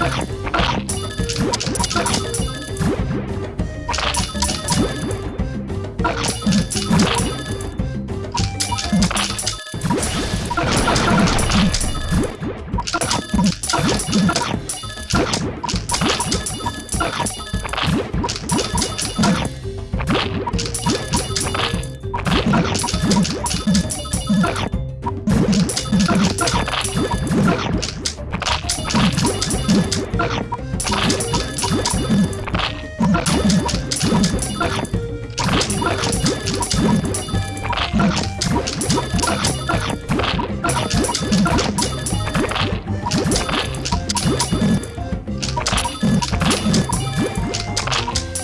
Okay.